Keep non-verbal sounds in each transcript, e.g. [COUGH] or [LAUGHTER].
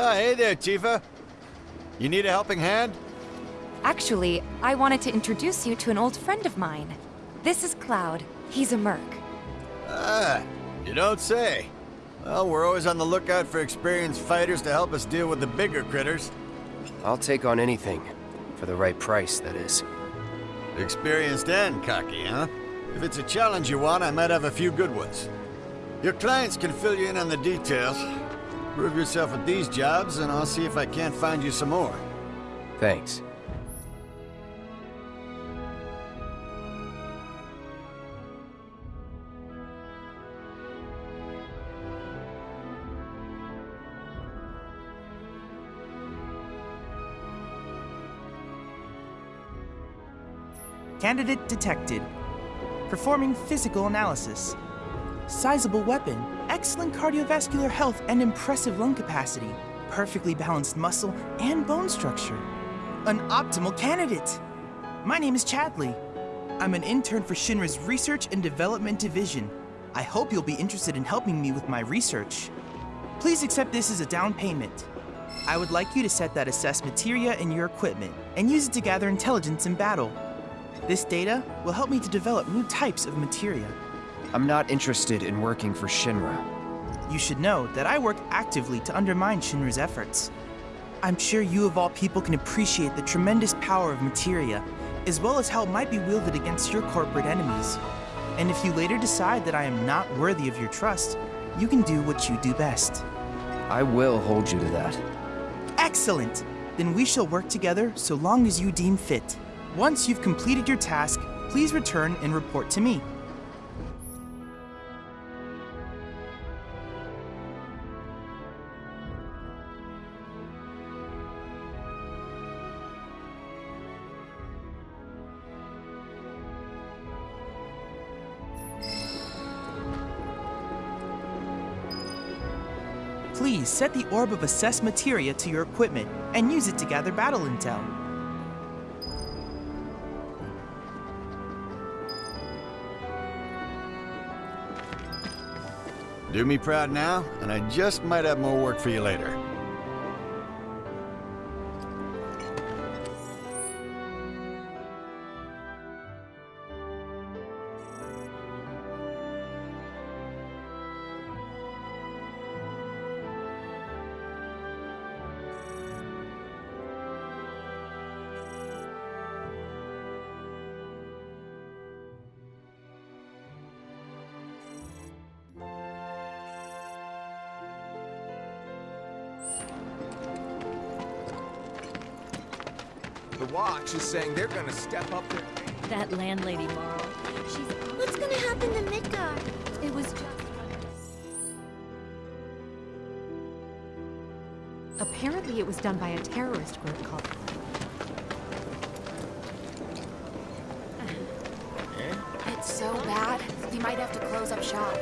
Ah, hey there, Tifa. You need a helping hand? Actually, I wanted to introduce you to an old friend of mine. This is Cloud. He's a merc. Ah, you don't say. Well, we're always on the lookout for experienced fighters to help us deal with the bigger critters. I'll take on anything. For the right price, that is. Experienced and cocky, huh? If it's a challenge you want, I might have a few good ones. Your clients can fill you in on the details. Prove yourself at these jobs, and I'll see if I can't find you some more. Thanks. Candidate detected. Performing physical analysis. Sizable weapon, excellent cardiovascular health and impressive lung capacity, perfectly balanced muscle and bone structure. An optimal candidate! My name is Chadley. I'm an intern for Shinra's Research and Development Division. I hope you'll be interested in helping me with my research. Please accept this as a down payment. I would like you to set that assess materia in your equipment and use it to gather intelligence in battle. This data will help me to develop new types of materia. I'm not interested in working for Shinra. You should know that I work actively to undermine Shinra's efforts. I'm sure you of all people can appreciate the tremendous power of materia, as well as how it might be wielded against your corporate enemies. And if you later decide that I am not worthy of your trust, you can do what you do best. I will hold you to that. Excellent! Then we shall work together so long as you deem fit. Once you've completed your task, please return and report to me. Set the Orb of Assess Materia to your equipment and use it to gather battle intel. Do me proud now, and I just might have more work for you later. Step up their game. That landlady, Marle. She's What's gonna happen to Midgar? it was just Apparently it was done by a terrorist group called... [SIGHS] It's so bad, we might have to close up shop.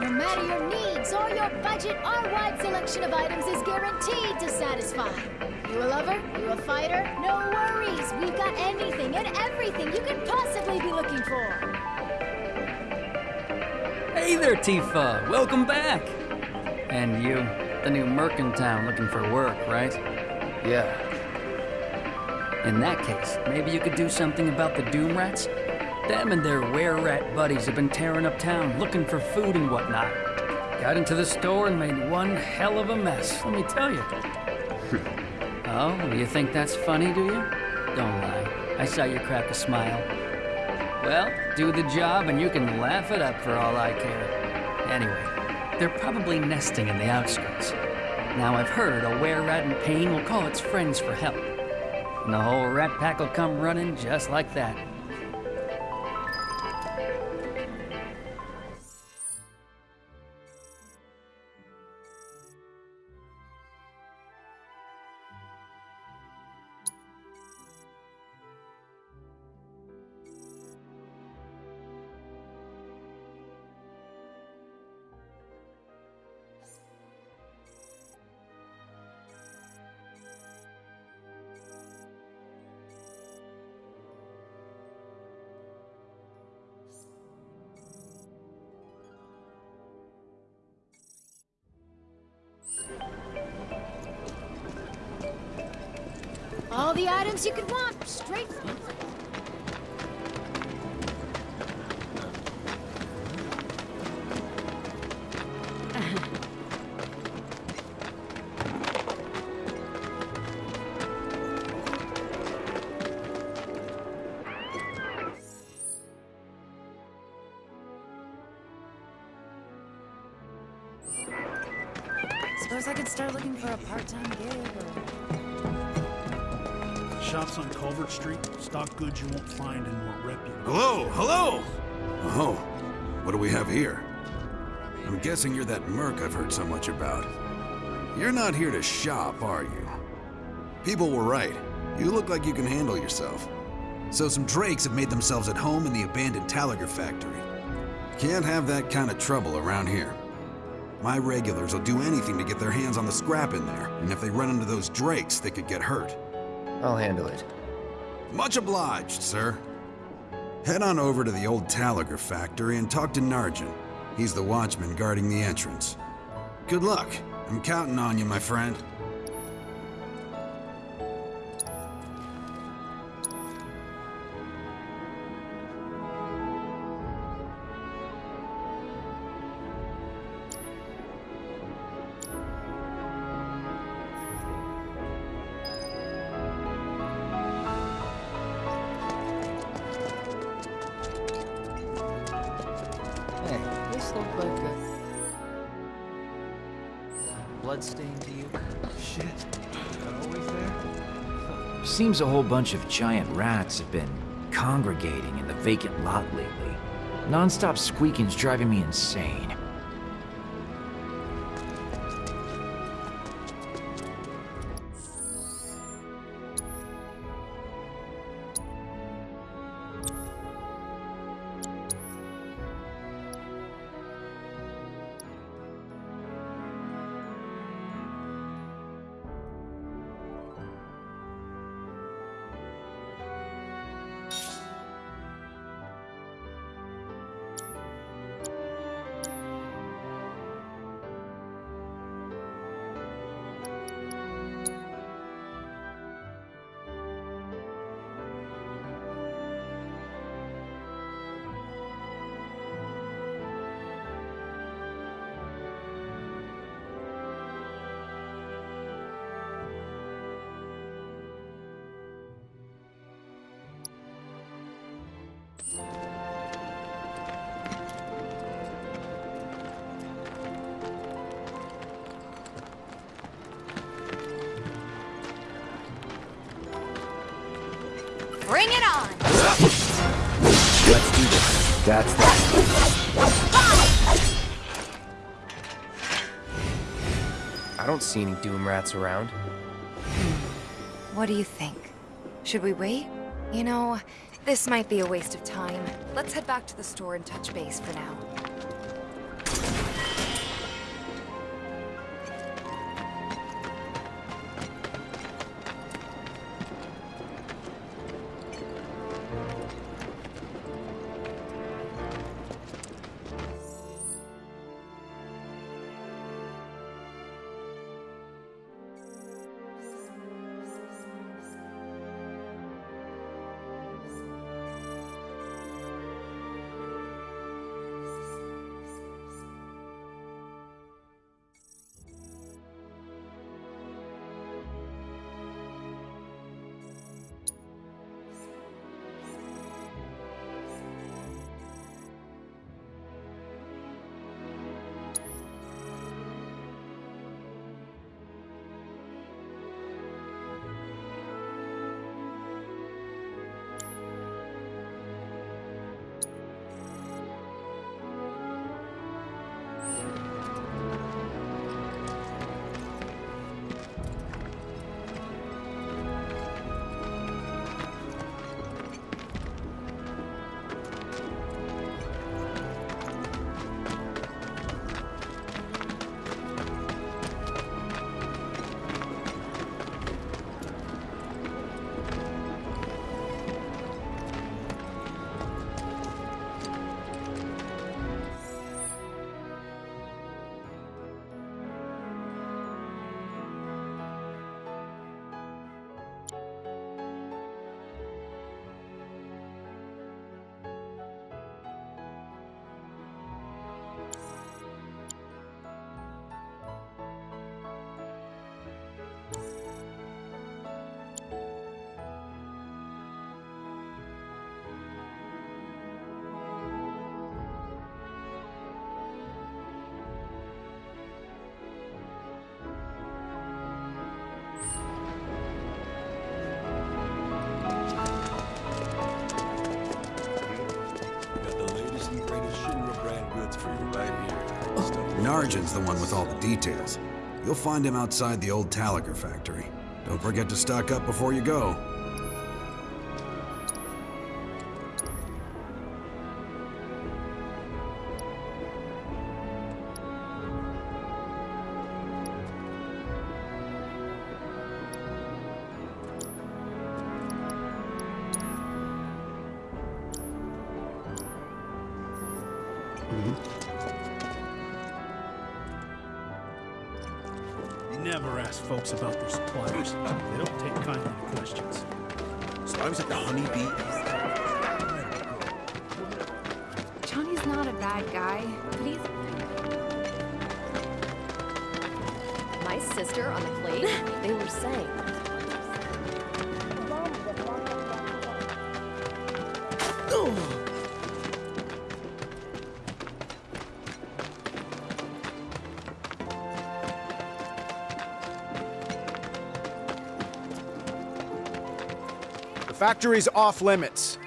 No matter your needs or your budget, our wide selection of items is guaranteed to satisfy. You a lover? You a fighter? No worries. We've got anything and everything you could possibly be looking for. Hey there, Tifa! Welcome back! And you, the new merc in town looking for work, right? Yeah, In that case, maybe you could do something about the Doom Rats? Them and their were-rat buddies have been tearing up town looking for food and whatnot. Got into the store and made one hell of a mess, let me tell you. Oh, you think that's funny, do you? Don't lie. I saw you crack a smile. Well, do the job and you can laugh it up for all I care. Anyway, they're probably nesting in the outskirts. Now I've heard a were-rat in pain will call its friends for help. And the whole rat pack will come running just like that. All the items you could want, straight from... goods you find in more reputable... Hello, hello! Oh, what do we have here? I'm guessing you're that merc I've heard so much about. You're not here to shop, are you? People were right. You look like you can handle yourself. So some drakes have made themselves at home in the abandoned Talager factory. Can't have that kind of trouble around here. My regulars will do anything to get their hands on the scrap in there, and if they run into those drakes, they could get hurt. I'll handle it. Much obliged, sir. Head on over to the old Talager factory and talk to Narjan. He's the watchman guarding the entrance. Good luck. I'm counting on you, my friend. Seems a whole bunch of giant rats have been congregating in the vacant lot lately. Non-stop squeaking's driving me insane. Bring it on! Let's do this. That's that. I don't see any Doom Rats around. What do you think? Should we wait? You know, this might be a waste of time. Let's head back to the store and touch base for now. Narjan's the one with all the details. You'll find him outside the old Taliger factory. Don't forget to stock up before you go. Guy, but he's... My sister on the plate? [LAUGHS] they were saying. The factory's off limits.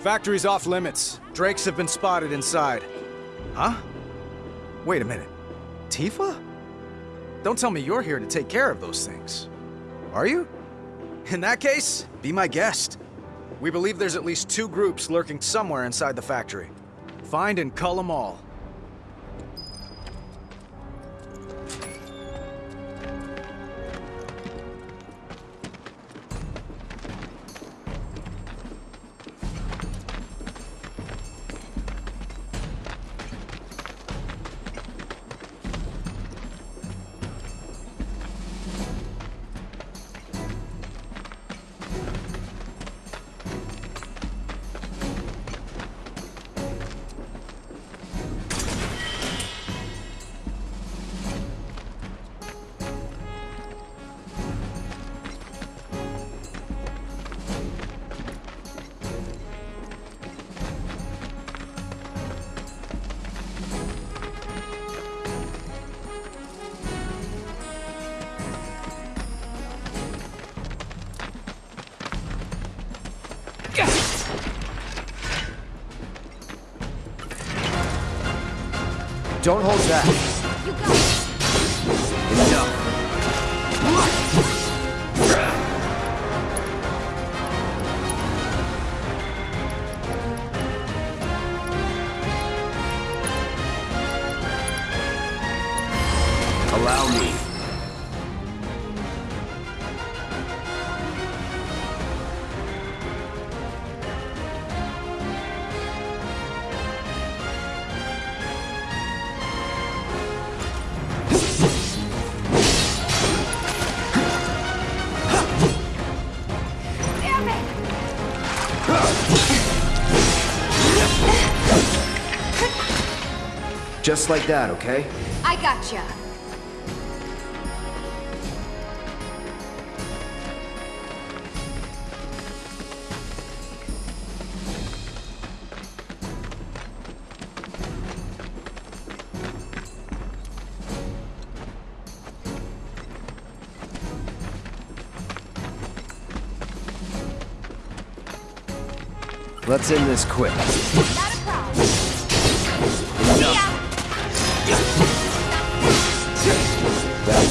Factory's off limits. Drakes have been spotted inside. Huh? Wait a minute. Tifa? Don't tell me you're here to take care of those things. Are you? In that case, be my guest. We believe there's at least two groups lurking somewhere inside the factory. Find and cull them all. Don't hold back. Just like that, okay? I gotcha. Let's end this quick.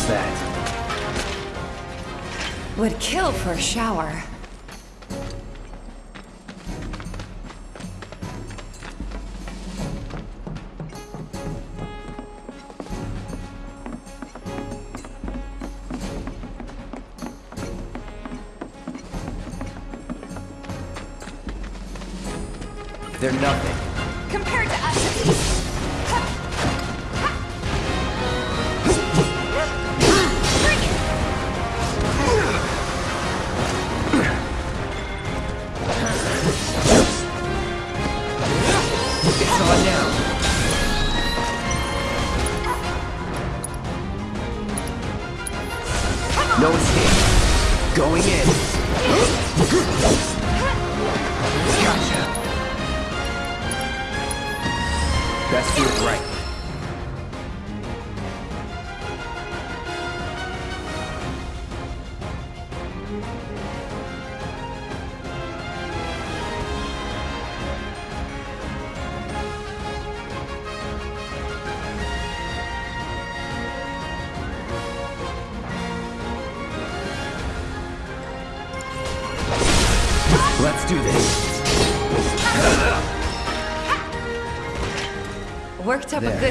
That. Would kill for a shower.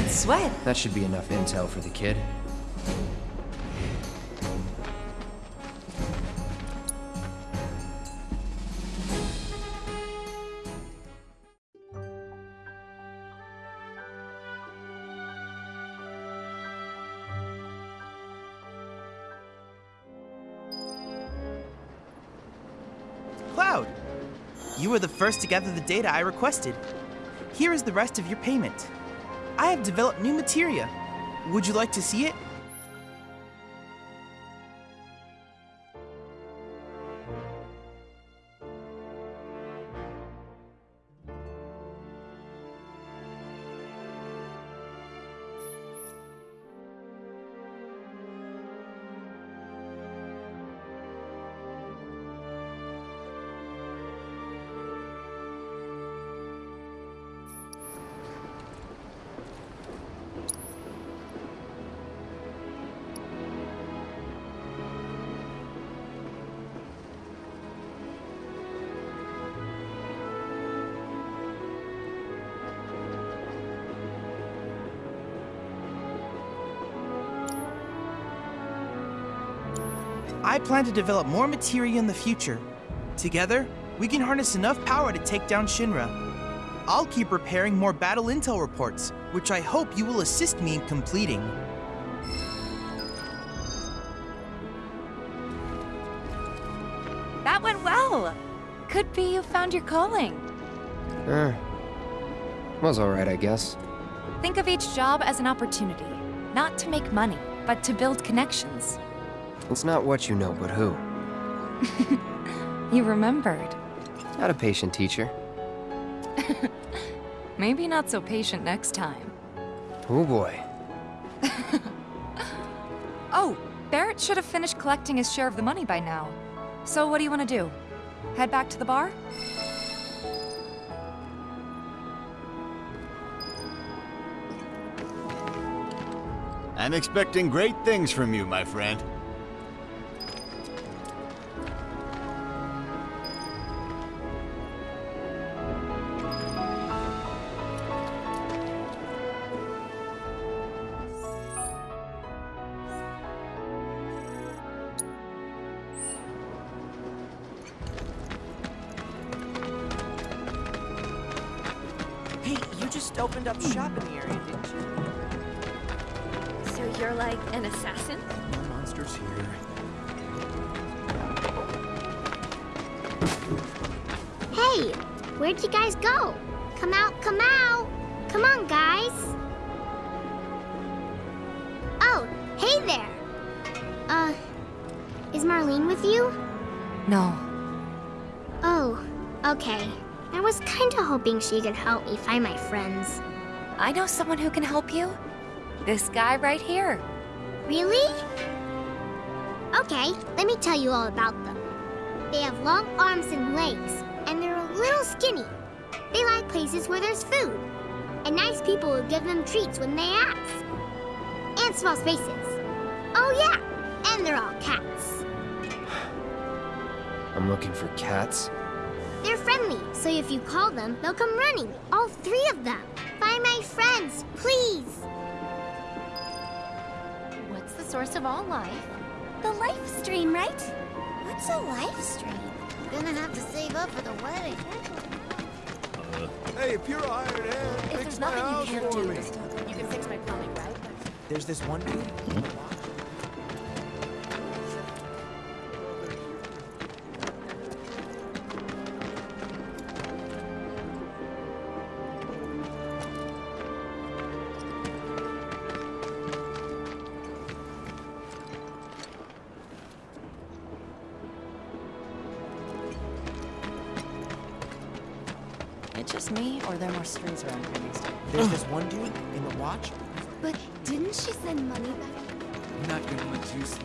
Good sweat. That should be enough intel for the kid. Cloud! You were the first to gather the data I requested. Here is the rest of your payment. I have developed new materia. Would you like to see it? I plan to develop more materia in the future. Together, we can harness enough power to take down Shinra. I'll keep preparing more battle intel reports, which I hope you will assist me in completing. That went well. Could be you found your calling. Er, was alright, I guess. Think of each job as an opportunity, not to make money, but to build connections. It's not what you know, but who. [LAUGHS] You remembered. Not a patient teacher. [LAUGHS] Maybe not so patient next time. Oh boy. [LAUGHS] Oh, Barret should have finished collecting his share of the money by now. So what do you want to do? Head back to the bar? I'm expecting great things from you, my friend. She can help me find my friends. I know someone who can help you. This guy right here. Really? Okay, let me tell you all about them. They have long arms and legs, and they're a little skinny. They like places where there's food, and nice people will give them treats when they ask. And small spaces. Oh yeah, and they're all cats. [SIGHS] I'm looking for cats. They're friendly, so if you call them, they'll come running. All three of them. Find my friends, please. What's the source of all life? The life stream, right? What's a life stream? Gonna have to save up for the wedding. Hey, if you're a hired hand, If fix there's my nothing house you can't for do, me. you can fix my plumbing, right? There's this one dude. Hmm? juicy.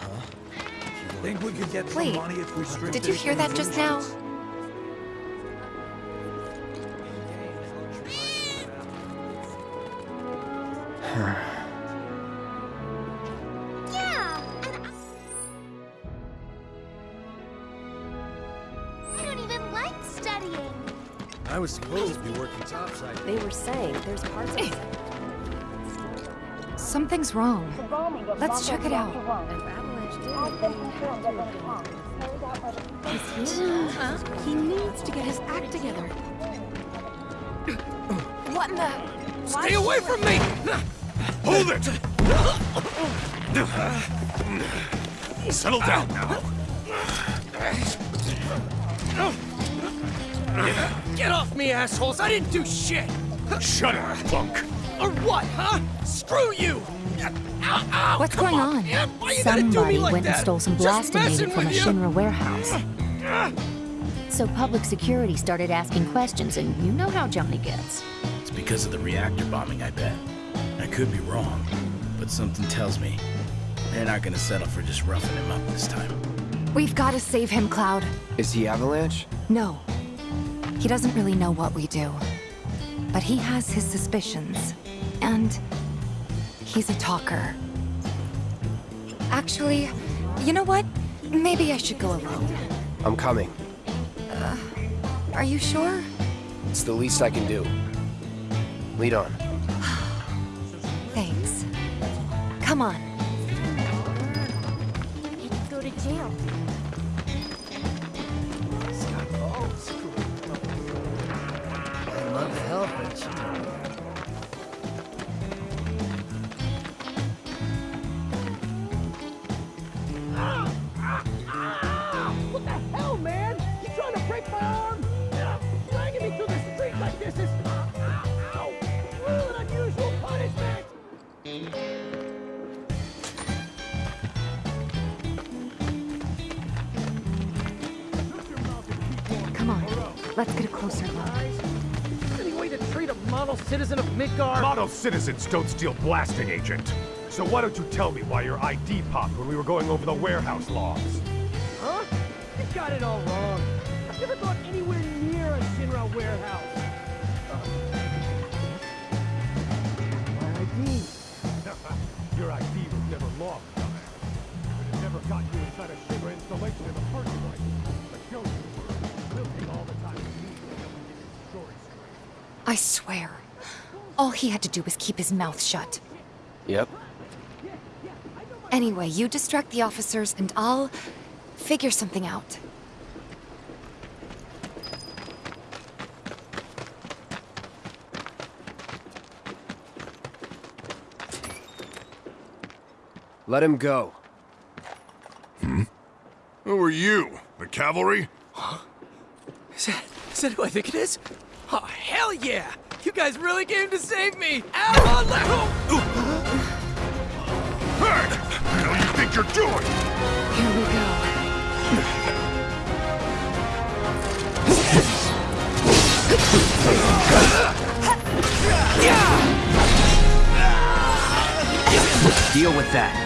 Huh? Think we could get Wait, some money if we strip did you hear that just now? [SIGHS] They were saying there's parts of Something's wrong. Let's check it out. He needs to get his act together. What in the... Stay away from me! Hold it! Settle down now. Get off me, assholes! I didn't do shit! Shut up, punk. Or what, huh? Screw you! Ow, ow, What's come going on? on? man. Why you gotta do me Somebody like went that? and stole some Just blasting messing from a you. Shinra warehouse. So public security started asking questions, and you know how Johnny gets. It's because of the reactor bombing, I bet. I could be wrong, but something tells me they're not gonna settle for just roughing him up this time. We've got to save him, Cloud. Is he Avalanche? No. He doesn't really know what we do. But he has his suspicions. And he's a talker. Actually, you know what? Maybe I should go alone. I'm coming. Uh, are you sure? It's the least I can do. Lead on. [SIGHS] Thanks. Come on. Midgar? Citizens don't steal blasting agent. So why don't you tell me why your ID popped when we were going over the warehouse logs? Huh? You got it all wrong. I've never gone anywhere near a Shinra warehouse. My ID. [LAUGHS] your ID was never lost, dumbass. But it never got you inside a Shinra installation in the first place. But show you. We'll take all the time we need to get your story straight. I swear. All he had to do was keep his mouth shut. Yep. Anyway, you distract the officers and I'll figure something out. Let him go. Hmm? Who are you? The cavalry? Is that, is that who I think it is? Oh, hell yeah! You guys really came to save me! Ow! Alejo! Hey! What the hell you think you're doing? Here we go. Deal with that.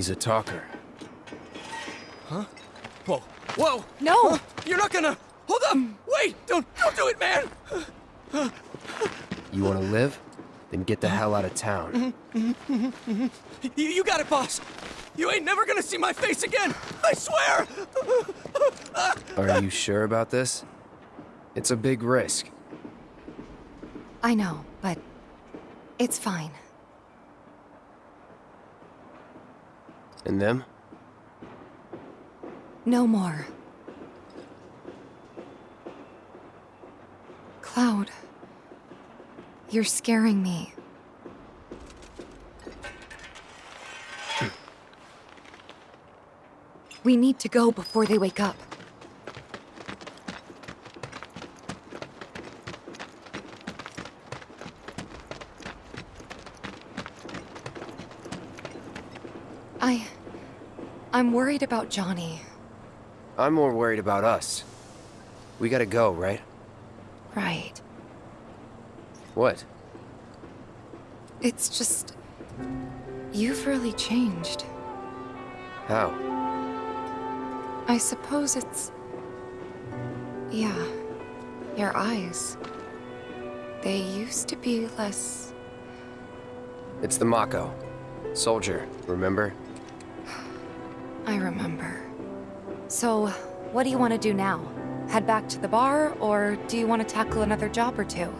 He's a talker. Huh? Whoa! Whoa! No! Huh? You're not gonna... Hold up! Wait! Don't, don't do it, man! You want to live? Then get the hell out of town. You, you got it, boss! You ain't never gonna see my face again! I swear! Are you sure about this? It's a big risk. I know, but it's fine. And them? No more. Cloud. You're scaring me. [CLEARS THROAT] We need to go before they wake up. I... I'm worried about Johnny. I'm more worried about us. We gotta go, right? Right. What? It's just... You've really changed. How? I suppose it's... Yeah. Your eyes. They used to be less... It's the Mako. Soldier, remember? I remember. So, what do you want to do now? Head back to the bar, or do you want to tackle another job or two?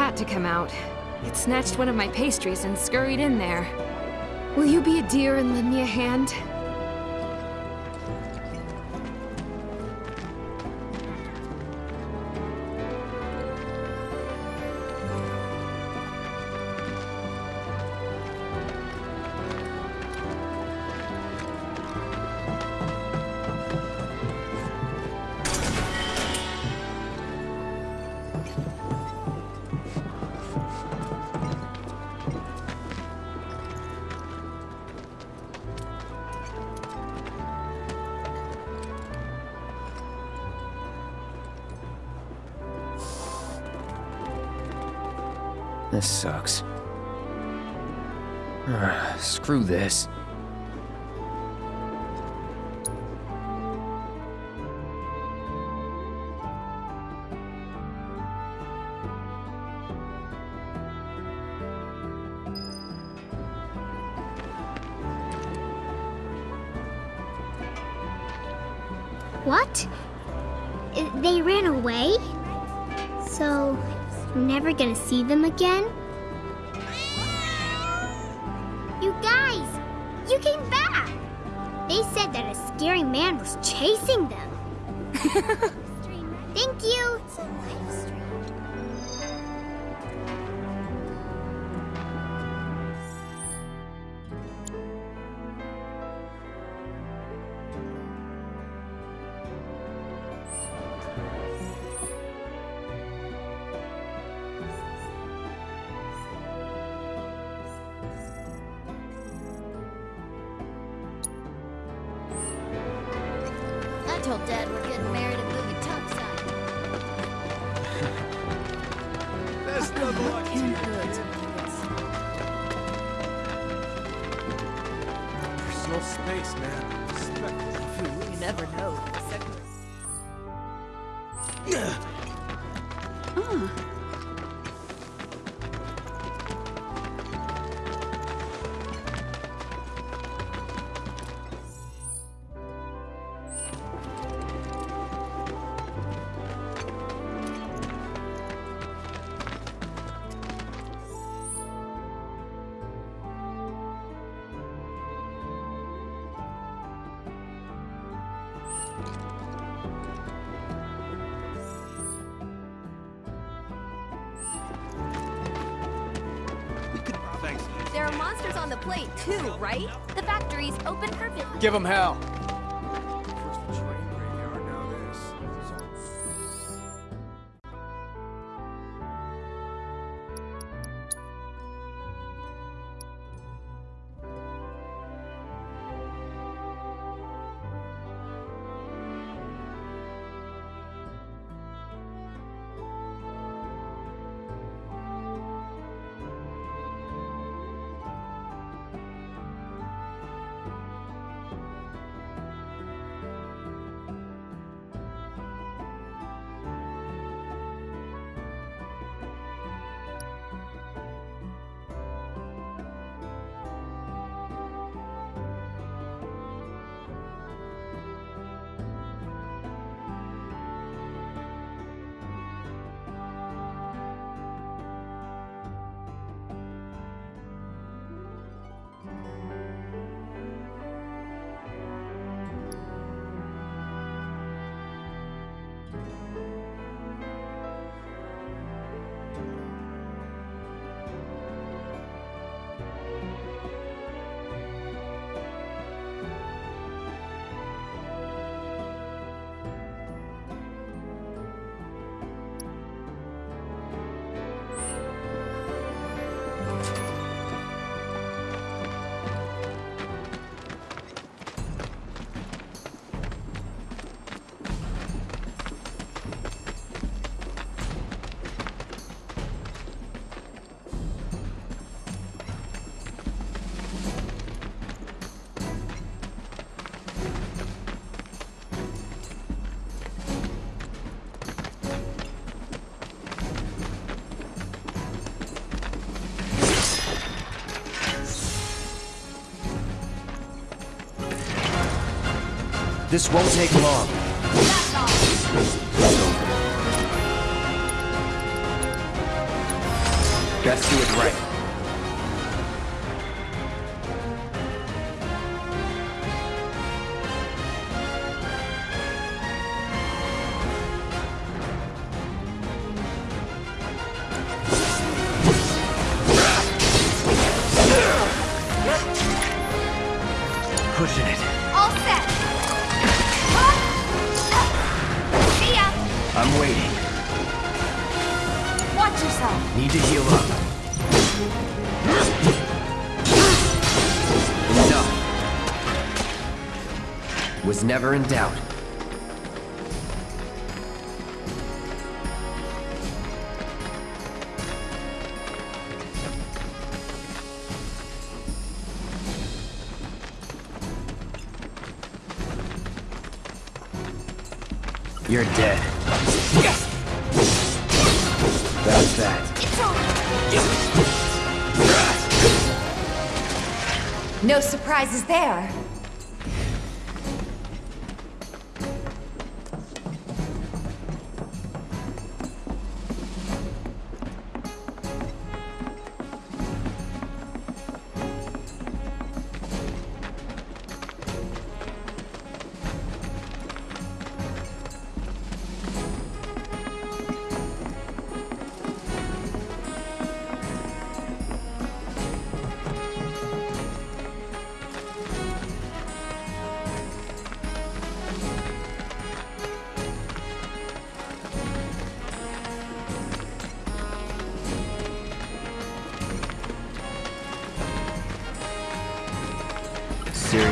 Cat to come out. It snatched one of my pastries and scurried in there. Will you be a dear and lend me a hand? Again? You guys! You came back! They said that a scary man was chasing them. [LAUGHS] Thank you! There are monsters on the plate, too, right? The factory's open for business. Give them hell. This won't take long. Best do it right. Never in doubt. You're dead. That's that. No surprises there.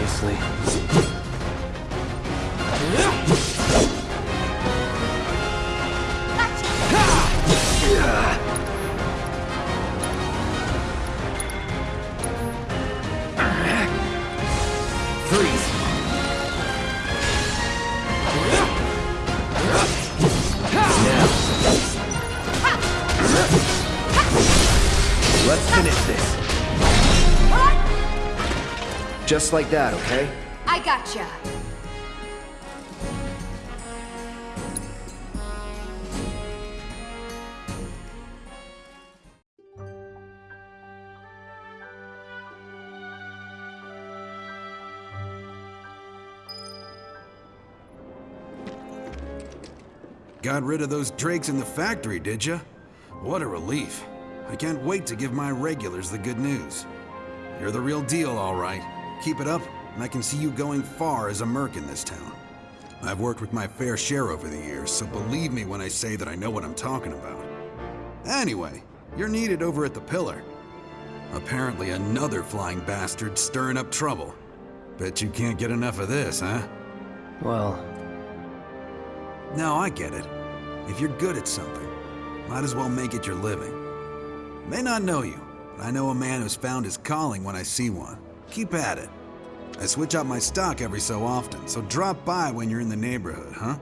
Seriously. Just like that, okay? I gotcha. Got rid of those drakes in the factory, did ya? What a relief. I can't wait to give my regulars the good news. You're the real deal, all right. Keep it up, and I can see you going far as a merc in this town. I've worked with my fair share over the years, so believe me when I say that I know what I'm talking about. Anyway, you're needed over at the Pillar. Apparently another flying bastard stirring up trouble. Bet you can't get enough of this, huh? Well... No, I get it. If you're good at something, might as well make it your living. May not know you, but I know a man who's found his calling when I see one. Keep at it. I switch out my stock every so often, so drop by when you're in the neighborhood, huh?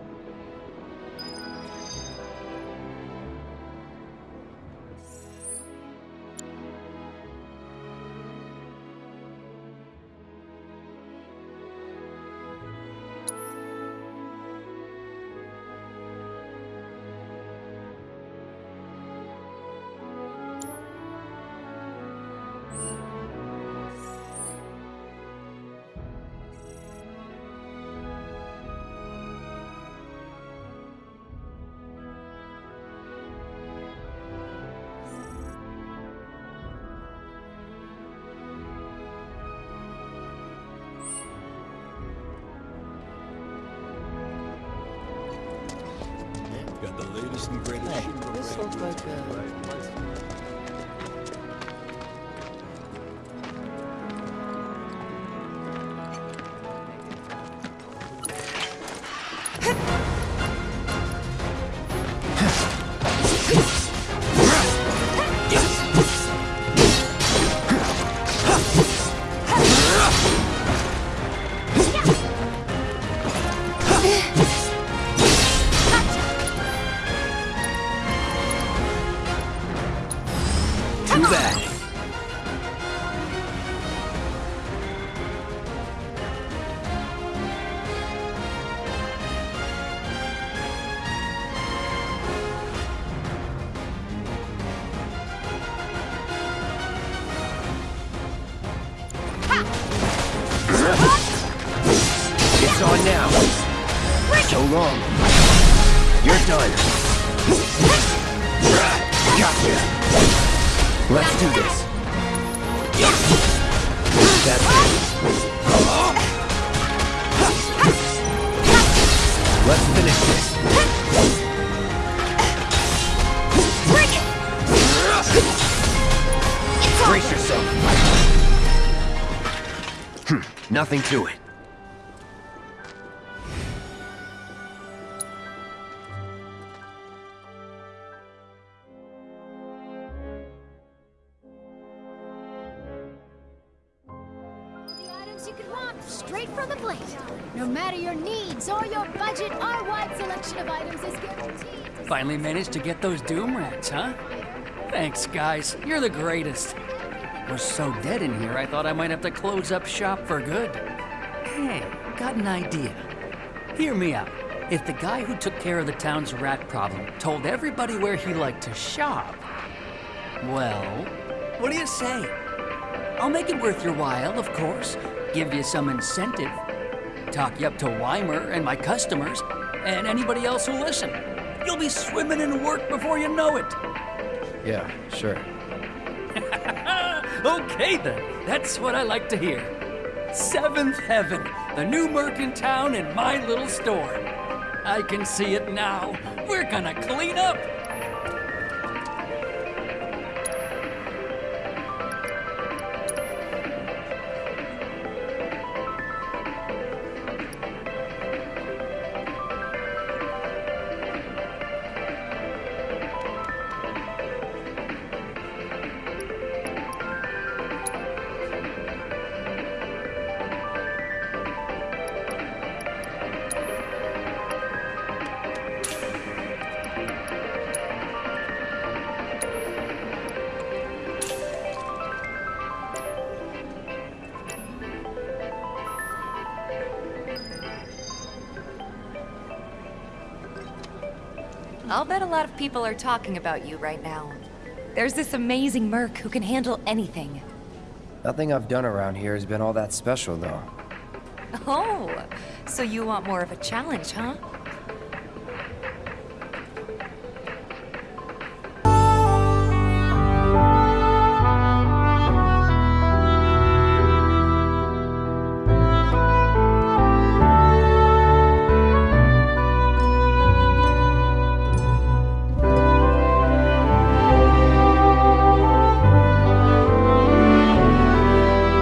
The latest and greatest Hey, this looks like a... nothing to it. The items you could want, straight from the plate. No matter your needs or your budget, our wide selection of items is guaranteed. Finally managed to get those Doom Rats, huh? Thanks, guys. You're the greatest. We're so dead in here, I thought I might have to close up shop for good. Hey, got an idea. Hear me out. If the guy who took care of the town's rat problem told everybody where he liked to shop, well, what do you say? I'll make it worth your while, of course. Give you some incentive. Talk you up to Wymer and my customers, and anybody else who'll listen. You'll be swimming in work before you know it. Yeah, sure. [LAUGHS] okay then, that's what I like to hear. Seventh Heaven, the new merc in town in my little store. I can see it now. We're gonna clean up. I'll bet a lot of people are talking about you right now. There's this amazing merc who can handle anything. Nothing I've done around here has been all that special, though. Oh, so you want more of a challenge, huh?